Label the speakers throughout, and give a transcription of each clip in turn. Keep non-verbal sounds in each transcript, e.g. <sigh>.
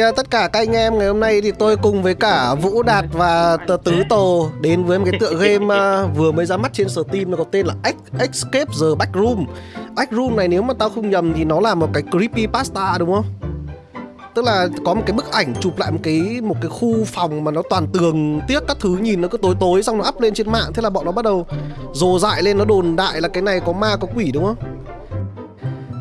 Speaker 1: À, tất cả các anh em ngày hôm nay thì tôi cùng với cả Vũ Đạt và Tứ Tổ đến với một cái tựa game à, vừa mới ra mắt trên Steam, nó có tên là Escape the Backroom. Backroom này nếu mà tao không nhầm thì nó là một cái creepy pasta, đúng không? Tức là có một cái bức ảnh chụp lại một cái một cái khu phòng mà nó toàn tường tiếc các thứ nhìn nó cứ tối tối, xong nó up lên trên mạng thế là bọn nó bắt đầu rồ dại lên, nó đồn đại là cái này có ma, có quỷ, đúng không?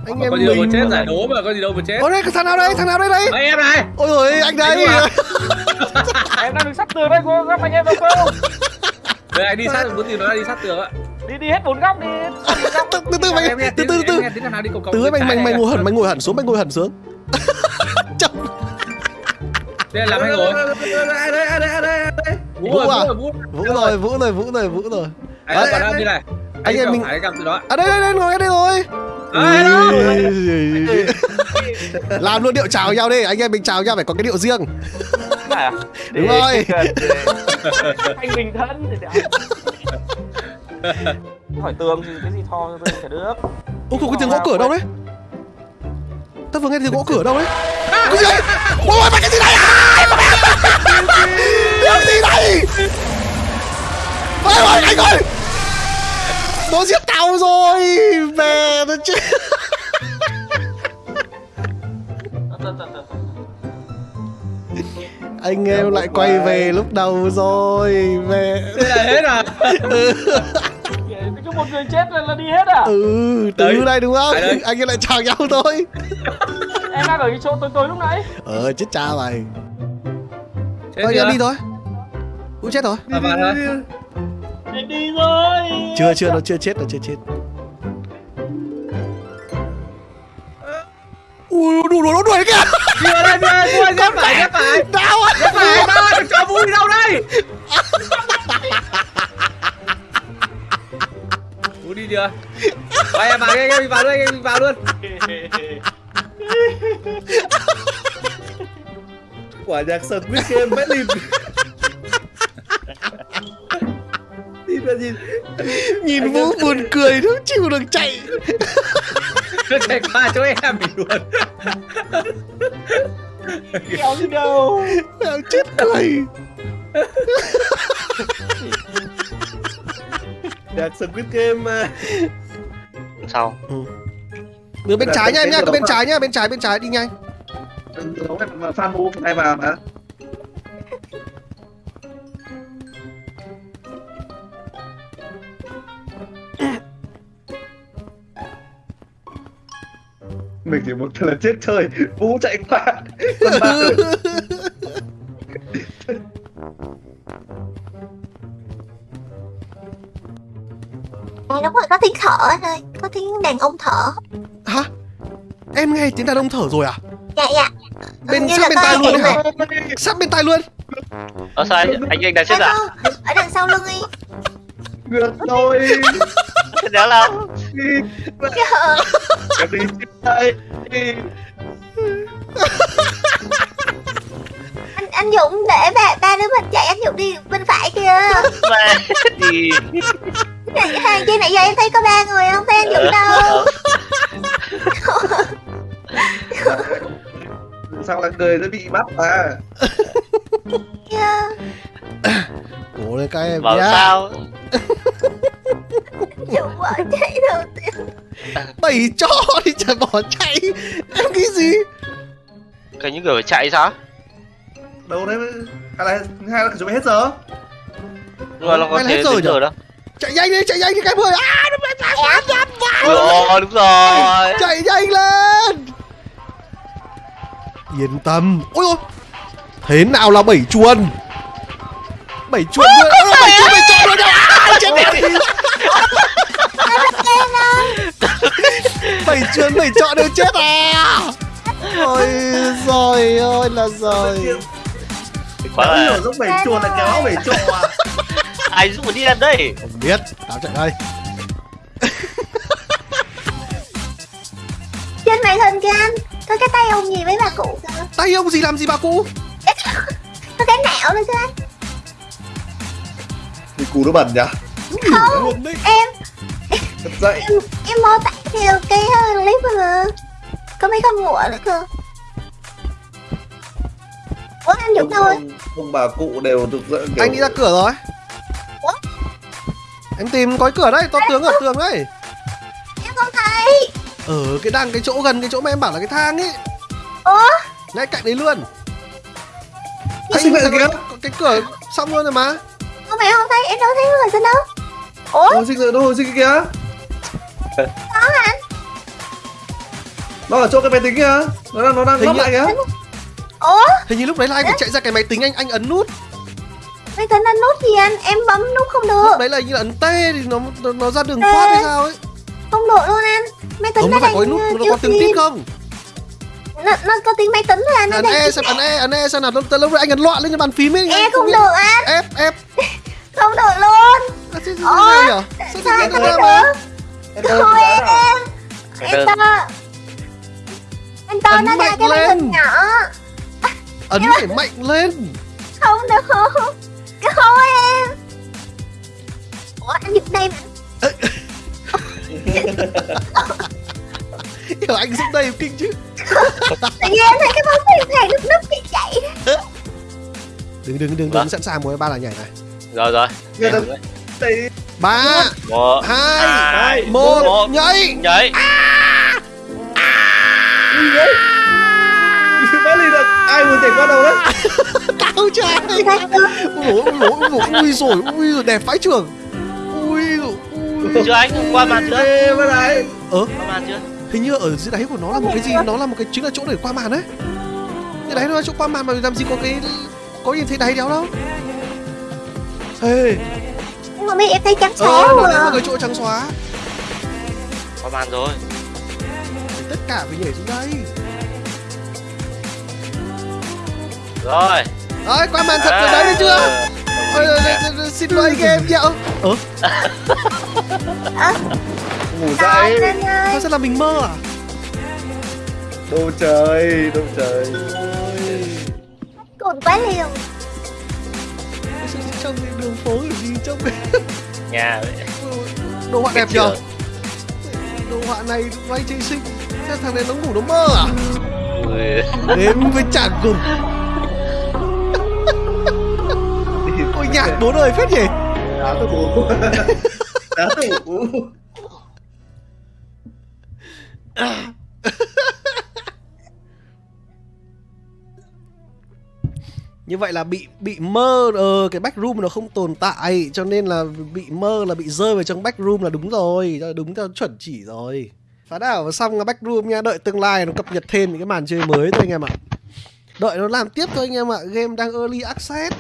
Speaker 1: Anh
Speaker 2: Mà có gì đâu mà chết giải đố mà có gì đâu mà chết.
Speaker 1: Ở đây thằng nào đây? Thằng nào đây đây?
Speaker 2: Mấy em này.
Speaker 1: Ôi ôi anh đây. <laughs>
Speaker 3: Em đang đứng sát tường đây cô các anh em đâu không
Speaker 2: Đây anh đi sát muốn gì nó đi sát tường ạ.
Speaker 3: Đi đi hết bốn góc đi. Góc
Speaker 1: từ từ mày
Speaker 2: Em
Speaker 1: từ từ
Speaker 2: em
Speaker 1: từ từ mày mày mày ngồi hẳn mày ngồi hẳn xuống mày ngồi hẳn xuống. <laughs>
Speaker 2: Đây là làm anh ngồi.
Speaker 4: Đây đây đây đây đây.
Speaker 2: Vũ rồi? Vũ rồi Vũ
Speaker 1: rồi vũ rồi vũ rồi. Vũ rồi
Speaker 2: Anh còn đang đi này
Speaker 1: Anh em mình-
Speaker 2: phải, từ đó.
Speaker 1: À đây đây đây ngồi đây rồi.
Speaker 2: À,
Speaker 1: làm luôn điệu chào nhau đi. Anh em mình chào nhau phải có cái điệu riêng.
Speaker 3: Này à?
Speaker 1: Đúng rồi. <laughs>
Speaker 3: anh bình thân hỏi tường thì cái gì thò cho tôi chả được.
Speaker 1: Ôi cái tiếng gõ cửa đâu đấy. Tao vừa nghe tiếng gõ cửa đâu đấy. Cái gì đấy? Ôi ôi, mày cái gì này à tiếng gì? Đây ôi ôi anh ơi nó giết tao rồi mẹ nó chết. Anh em lại quay về lúc đầu rồi mẹ.
Speaker 2: Đây là hết à?
Speaker 3: Cứ một người chết là, là đi hết à?
Speaker 1: Ừ từ
Speaker 2: Đấy.
Speaker 1: đây đúng không? Anh em lại chào nhau thôi.
Speaker 3: Em đang ở cái chỗ tối tối lúc nãy.
Speaker 1: Ờ chết cha mày. Thôi đi thôi. Cũng chết rồi.
Speaker 2: À, vào thôi.
Speaker 3: em đi rồi
Speaker 1: chưa chưa nó chưa chết nó chưa chết. Ui đủ đủ nó đuổi kìa.
Speaker 2: Đây, vào đây, Vũ ơi, ghép phải, ghép phải.
Speaker 1: đau á
Speaker 2: Ghép phải, đâu ơi, cho Vũ đi đâu đây. Vũ đi chưa? Vậy em vào anh em vào luôn, anh em vào luôn.
Speaker 4: Quả nhạc sật Squid Game Nhìn <laughs> nhìn.
Speaker 1: vũ buồn cười không chịu được chạy <laughs>
Speaker 2: Nó chạy qua chỗ em mình luôn
Speaker 3: kéo đi đâu
Speaker 1: chết cười
Speaker 4: Nhạc Squid Game mà.
Speaker 5: sau
Speaker 1: Đường bên trái nha em cái bên trái nhá, bên trái bên trái đi nhanh.
Speaker 4: Giống em mà fan mu hay vào mà. Mình chỉ một lần chết chơi, Vũ chạy qua. Còn
Speaker 6: À, đúng rồi, có tiếng thở anh ơi Có tiếng đàn ông thở
Speaker 1: Hả? Em nghe tiếng đàn ông thở rồi à?
Speaker 6: Dạ dạ
Speaker 1: Bên sát bên tai
Speaker 6: ai
Speaker 1: luôn hả? Sát bên tai luôn.
Speaker 5: ờ sao anh anh anh đang chết
Speaker 6: Dạ
Speaker 5: à
Speaker 6: Ở đằng sau lưng đi
Speaker 4: ngược rồi.
Speaker 6: Trời
Speaker 4: Em đi
Speaker 6: anh, anh Dũng để ba, ba đứa mình chạy anh Dũng đi bên phải kia
Speaker 5: mẹ đi
Speaker 6: Hai kia nãy giờ em thấy có ba người không thấy anh Dũng đâu
Speaker 4: Sao là người nó bị bắt à?
Speaker 6: Dạ.
Speaker 1: Cố lên các em
Speaker 5: bảo
Speaker 1: nhá.
Speaker 5: sao
Speaker 6: Dũng bỏ chạy
Speaker 1: Bày cho thì chả bỏ chạy. Em cái gì?
Speaker 5: cái những người phải chạy sao
Speaker 4: Đâu đấy? Hay là hay là chuẩn bị hết giờ?
Speaker 5: mà nó có thể
Speaker 1: hết rồi nhỉ?
Speaker 5: giờ đâu
Speaker 1: Chạy nhanh đi, chạy nhanh đi cái ơi. À, nó phải chạy quá
Speaker 5: đúng rồi đúng rồi
Speaker 1: Chạy nhanh lên. Yên tâm. Ôi ôi. Thế nào là bảy chuồn? Bảy chuồn bảy chuồn bảy chuồn rồi đâu. À, chết rồi. Bảy chuồn bảy chọn đều chết à ôi rồi ôi là rồi
Speaker 5: quá là
Speaker 4: hiểu giống bảy chuồn là kéo bảy trọ à?
Speaker 5: ai giúp mình đi làm đây
Speaker 1: không biết tao chạy đây
Speaker 6: Trên hình kìa anh Có cái tay ông gì với bà cụ kìa
Speaker 1: tay ông gì làm gì bà cụ
Speaker 6: Có cái nạo nữa chứ anh
Speaker 4: Thì cú nó bẩn nhỉ?
Speaker 6: Không. Em
Speaker 4: Thật dậy.
Speaker 6: Em, em mô tả theo cái uh, clip mà. Có mấy con ngựa nữa cơ. Được thôi
Speaker 4: ông, ông bà cụ đều thực sự kiểu
Speaker 1: Anh đi ra cửa rồi.
Speaker 6: Ủa?
Speaker 1: Em tìm có cái cửa đấy, to tướng ở tường đấy
Speaker 6: em không thấy.
Speaker 1: Ở cái đang cái chỗ gần cái chỗ mà em bảo là cái thang ấy
Speaker 6: ủa?
Speaker 1: Ngay cạnh đấy luôn.
Speaker 4: Anh sinh vậy
Speaker 1: cái,
Speaker 4: kìa?
Speaker 1: cái cửa xong luôn rồi mà.
Speaker 6: Không phải không thấy. Em đâu thấy người xin đâu? Ủa?
Speaker 4: Hồi sinh rồi, nó hồi sinh kìa.
Speaker 6: anh
Speaker 4: Nó ở chỗ cái máy tính kìa Nó đang, nó đang
Speaker 1: Hình
Speaker 4: lắp
Speaker 1: như-
Speaker 4: lại kìa.
Speaker 6: ủa?
Speaker 1: Hình như lúc đấy là anh phải chạy ra cái máy tính anh anh ấn nút.
Speaker 6: Máy tính anh nút gì anh em bấm nút không
Speaker 1: Lúc
Speaker 6: được
Speaker 1: đấy là như là ấn T thì nó nó, nó ra đường
Speaker 6: T.
Speaker 1: thoát hay sao ấy.
Speaker 6: Không được luôn anh. Máy tính
Speaker 1: Không
Speaker 6: nó
Speaker 1: nó phải có nút nó
Speaker 6: kêu
Speaker 1: có tiếng tít không?
Speaker 6: Nó, nó có tiếng máy tính thôi anh nó
Speaker 1: Ấn E xem ấn E ấn E xem nào. Lúc lúc đấy anh ấn loạn lên cái bàn phím ấy.
Speaker 6: E không được anh.
Speaker 1: F F. <laughs>
Speaker 6: Không được luôn.
Speaker 1: Nhỉ? Sao
Speaker 6: anh không được? thôi em. Em
Speaker 1: Ấn
Speaker 6: nó ra
Speaker 1: mạnh
Speaker 6: cái màn
Speaker 1: lên.
Speaker 6: hình nhỏ. <laughs>
Speaker 1: Ấn phải mạnh lên.
Speaker 6: không được. Không em. Ủa <laughs> anh giật đây mà
Speaker 1: Hiểu anh giúp đây kinh chứ. <laughs>
Speaker 6: Tự nhiên em thấy cái bóng thuyền thầy lúc núp bị chạy.
Speaker 1: Đừng đừng đừng
Speaker 5: Vâng.
Speaker 1: đừng sẵn sàng mỗi ba là nhảy này.
Speaker 5: Rồi rồi.
Speaker 1: Ba hai
Speaker 5: hai,
Speaker 1: một
Speaker 5: một.
Speaker 1: nhảy.
Speaker 5: nhảy.
Speaker 4: Vừa nhảy qua đầu đấy.
Speaker 1: Tao trai ui dồi ui dồi ui rồi ui rồi đẹp phái trưởng. Ui rồi ui
Speaker 5: Chưa anh, qua màn chưa?
Speaker 4: Ê
Speaker 1: ờ?
Speaker 5: Qua màn chưa?
Speaker 1: hình như ở dưới đáy của nó là một cái gì? Nó là một cái chính là chỗ để qua màn đấy. Cái đáy nó là chỗ qua màn mà làm gì có cái có nhìn thấy đáy đéo đâu. Ê.
Speaker 6: Nhưng mà mấy em thấy trắng
Speaker 1: ờ
Speaker 6: xóa
Speaker 1: nó
Speaker 6: mà.
Speaker 1: là một cái chỗ trắng xóa.
Speaker 5: Qua màn rồi.
Speaker 1: Tất cả phải nhảy xuống đây
Speaker 5: Rồi.
Speaker 1: ơi qua màn thật rồi đấy đấy chưa?
Speaker 5: À,
Speaker 1: Ôi, ôi, ôi, ôi, xin lỗi anh em nhậu.
Speaker 4: Ngủ dậy.
Speaker 1: Sao sẽ là mình mơ à?
Speaker 4: Đâu trời Đâu trời.
Speaker 6: Cồn quá liều
Speaker 1: trong đường phố kiểu gì trong
Speaker 5: Nhà. Vậy.
Speaker 1: đồ họa đẹp nhờ. đồ họa này vay chơi sinh Thế thằng này nó ngủ nó mơ à? Đến với chàng cùng nhạc bố đời phết nhỉ?
Speaker 4: Đá tủ <laughs> Đá tủ
Speaker 1: như vậy là bị bị mơ ờ cái backroom nó không tồn tại cho nên là bị mơ là bị rơi vào trong backroom là đúng rồi đúng theo chuẩn chỉ rồi. Phá đảo xong là backroom nha đợi tương lai nó cập nhật thêm những cái màn chơi mới thôi anh em ạ. Đợi nó làm tiếp thôi anh em ạ game đang early access